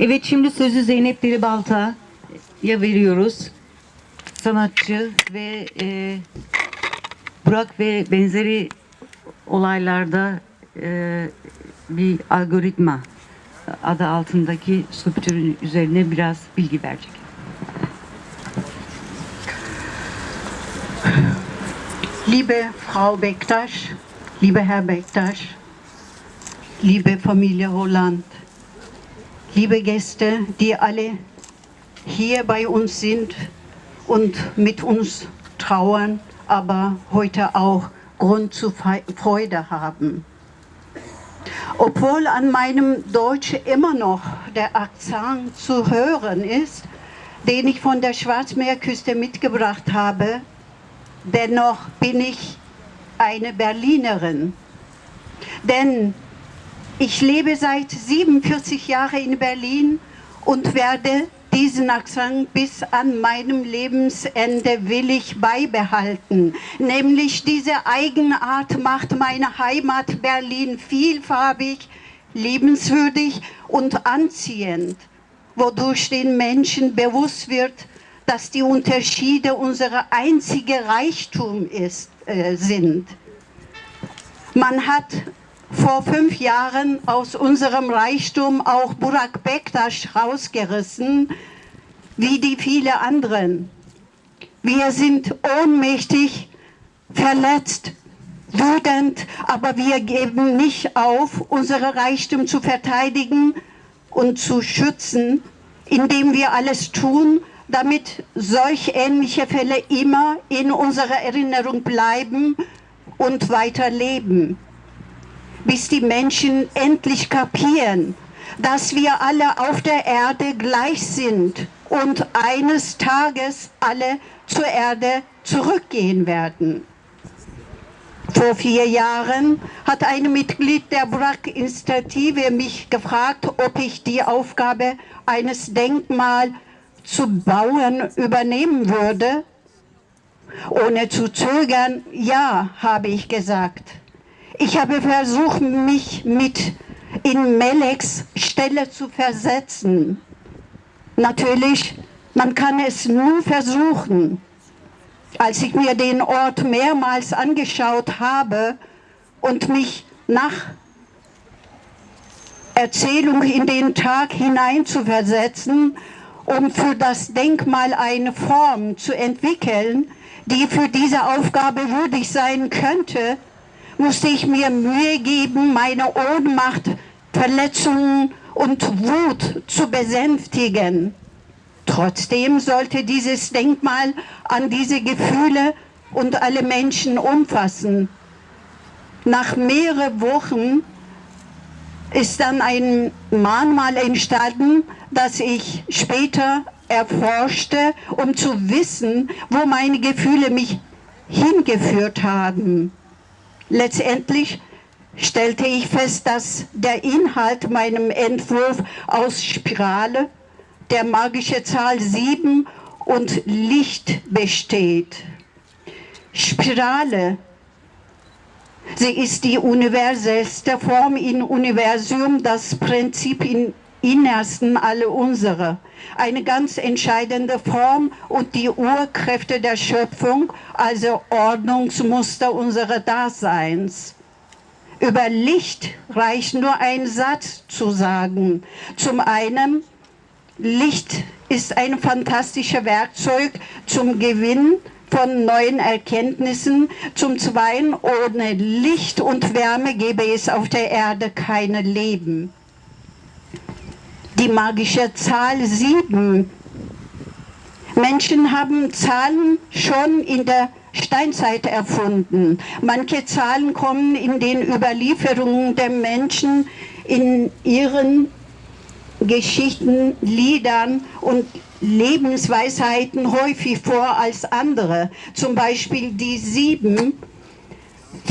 Evet şimdi sözü Zeynep Delibalta'ya veriyoruz. Sanatçı ve e, Burak ve benzeri olaylarda e, bir algoritma adı altındaki skulptürün üzerine biraz bilgi verecek. Liebe Frau Bektasch, lieber Herr Bektasch, liebe Familie Holland, liebe Gäste, die alle hier bei uns sind und mit uns trauern, aber heute auch Grund zu Freude haben. Obwohl an meinem Deutsch immer noch der Akzent zu hören ist, den ich von der Schwarzmeerküste mitgebracht habe, dennoch bin ich eine Berlinerin. Denn ich lebe seit 47 Jahren in Berlin und werde diesen Akzent bis an meinem Lebensende will ich beibehalten. Nämlich diese Eigenart macht meine Heimat Berlin vielfarbig, liebenswürdig und anziehend, wodurch den Menschen bewusst wird, dass die Unterschiede unser einziger Reichtum ist, äh, sind. Man hat vor fünf Jahren aus unserem Reichtum auch Burak Bektasch rausgerissen, wie die vielen anderen. Wir sind ohnmächtig, verletzt, wütend, aber wir geben nicht auf, unsere Reichtum zu verteidigen und zu schützen, indem wir alles tun, damit solch ähnliche Fälle immer in unserer Erinnerung bleiben und weiterleben bis die Menschen endlich kapieren, dass wir alle auf der Erde gleich sind und eines Tages alle zur Erde zurückgehen werden. Vor vier Jahren hat ein Mitglied der BRAC-Initiative mich gefragt, ob ich die Aufgabe eines Denkmals zu bauen übernehmen würde. Ohne zu zögern, ja, habe ich gesagt. Ich habe versucht, mich mit in Meleks Stelle zu versetzen. Natürlich, man kann es nur versuchen. Als ich mir den Ort mehrmals angeschaut habe und mich nach Erzählung in den Tag hineinzuversetzen, um für das Denkmal eine Form zu entwickeln, die für diese Aufgabe würdig sein könnte, musste ich mir Mühe geben, meine Ohnmacht, Verletzungen und Wut zu besänftigen. Trotzdem sollte dieses Denkmal an diese Gefühle und alle Menschen umfassen. Nach mehreren Wochen ist dann ein Mahnmal entstanden, das ich später erforschte, um zu wissen, wo meine Gefühle mich hingeführt haben. Letztendlich stellte ich fest, dass der Inhalt meinem Entwurf aus Spirale, der magische Zahl 7 und Licht besteht. Spirale, sie ist die universellste Form im Universum, das Prinzip in Innersten alle unsere. Eine ganz entscheidende Form und die Urkräfte der Schöpfung, also Ordnungsmuster unseres Daseins. Über Licht reicht nur ein Satz zu sagen. Zum einen, Licht ist ein fantastisches Werkzeug zum Gewinn von neuen Erkenntnissen. Zum Zweiten, ohne Licht und Wärme gäbe es auf der Erde kein Leben die magische Zahl 7. Menschen haben Zahlen schon in der Steinzeit erfunden. Manche Zahlen kommen in den Überlieferungen der Menschen in ihren Geschichten, Liedern und Lebensweisheiten häufig vor als andere. Zum Beispiel die sieben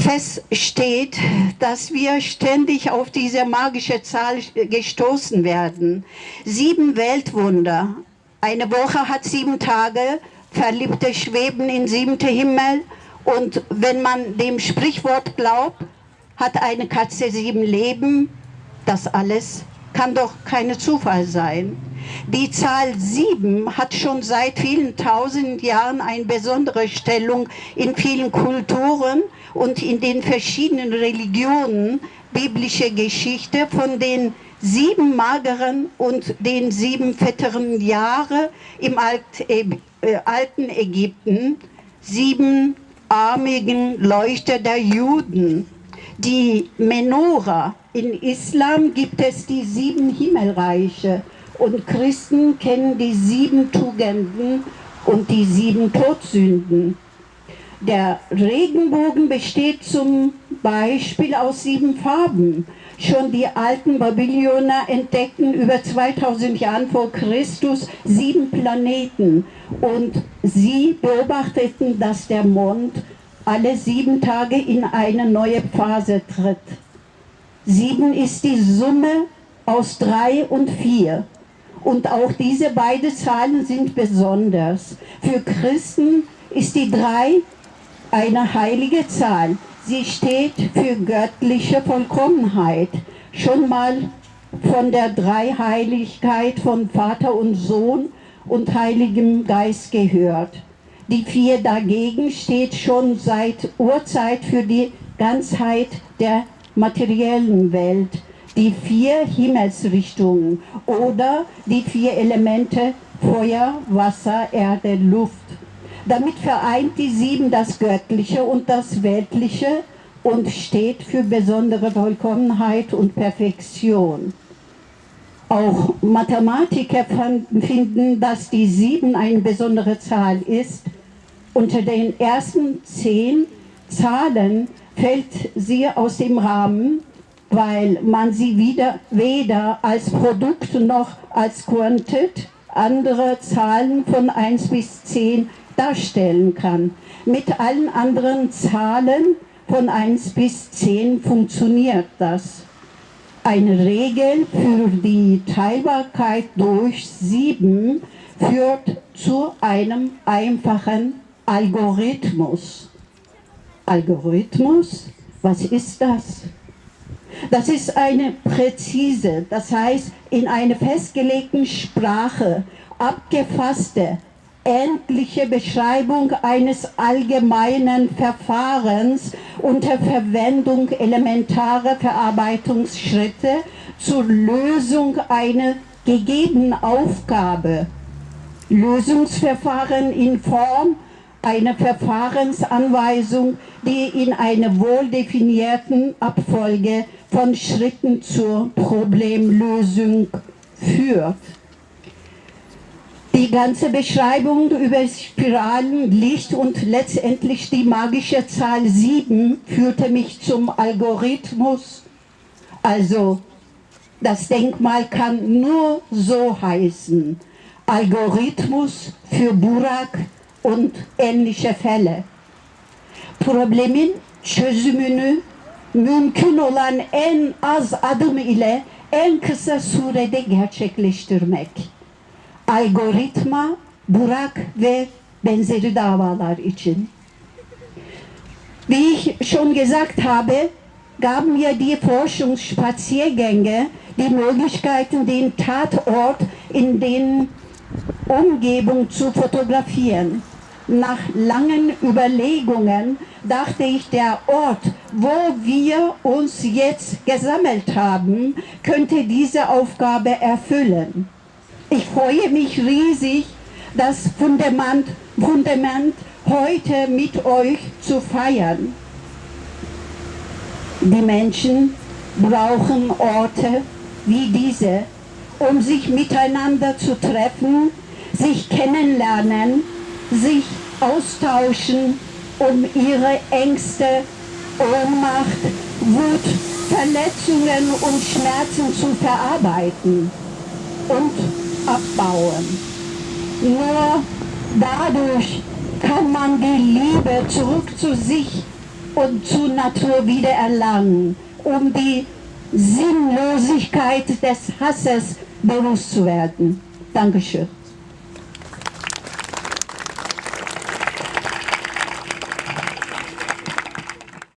feststeht, dass wir ständig auf diese magische Zahl gestoßen werden. Sieben Weltwunder. Eine Woche hat sieben Tage, Verliebte schweben in siebte Himmel und wenn man dem Sprichwort glaubt, hat eine Katze sieben Leben. Das alles kann doch keine Zufall sein. Die Zahl sieben hat schon seit vielen tausend Jahren eine besondere Stellung in vielen Kulturen und in den verschiedenen Religionen. Biblische Geschichte von den sieben mageren und den sieben fetteren Jahre im Alt, äh, alten Ägypten, sieben armigen Leuchter der Juden, die Menora. In Islam gibt es die sieben Himmelreiche und Christen kennen die sieben Tugenden und die sieben Todsünden. Der Regenbogen besteht zum Beispiel aus sieben Farben. Schon die alten Babylonier entdeckten über 2000 Jahren vor Christus sieben Planeten und sie beobachteten, dass der Mond alle sieben Tage in eine neue Phase tritt. Sieben ist die Summe aus drei und vier. Und auch diese beiden Zahlen sind besonders. Für Christen ist die drei eine heilige Zahl. Sie steht für göttliche Vollkommenheit. Schon mal von der Dreiheiligkeit von Vater und Sohn und Heiligem Geist gehört. Die vier dagegen steht schon seit Urzeit für die Ganzheit der materiellen Welt, die vier Himmelsrichtungen oder die vier Elemente Feuer, Wasser, Erde, Luft. Damit vereint die sieben das Göttliche und das Weltliche und steht für besondere Vollkommenheit und Perfektion. Auch Mathematiker finden, dass die sieben eine besondere Zahl ist. Unter den ersten zehn Zahlen fällt sie aus dem Rahmen, weil man sie wieder, weder als Produkt noch als Quantität andere Zahlen von 1 bis 10 darstellen kann. Mit allen anderen Zahlen von 1 bis 10 funktioniert das. Eine Regel für die Teilbarkeit durch 7 führt zu einem einfachen Algorithmus. Algorithmus, was ist das? Das ist eine präzise, das heißt in einer festgelegten Sprache abgefasste, endliche Beschreibung eines allgemeinen Verfahrens unter Verwendung elementarer Verarbeitungsschritte zur Lösung einer gegebenen Aufgabe. Lösungsverfahren in Form einer Verfahrensanweisung, die in einer wohl definierten Abfolge von Schritten zur Problemlösung führt. Die ganze Beschreibung über Spiralen, Licht und letztendlich die magische Zahl 7 führte mich zum Algorithmus. Also das Denkmal kann nur so heißen. Algorithmus für Burak und ähnliche Fälle. Problemin çözümünü mümkün olan en az adım ile en kısa surede gerçekleştirmek. Algoritma, Burak ve benzeri davalar için. Wie ich schon gesagt habe, gaben mir die Forschungsspaziergänge die Möglichkeiten, den Tatort in den Umgebung zu fotografieren. Nach langen Überlegungen dachte ich, der Ort, wo wir uns jetzt gesammelt haben, könnte diese Aufgabe erfüllen. Ich freue mich riesig, das Fundament, Fundament heute mit euch zu feiern. Die Menschen brauchen Orte wie diese, um sich miteinander zu treffen, sich kennenlernen, sich austauschen, um ihre Ängste, Ohnmacht, Wut, Verletzungen und Schmerzen zu verarbeiten und abbauen. Nur dadurch kann man die Liebe zurück zu sich und zur Natur wieder erlangen, um die Sinnlosigkeit des Hasses bewusst zu werden. Dankeschön.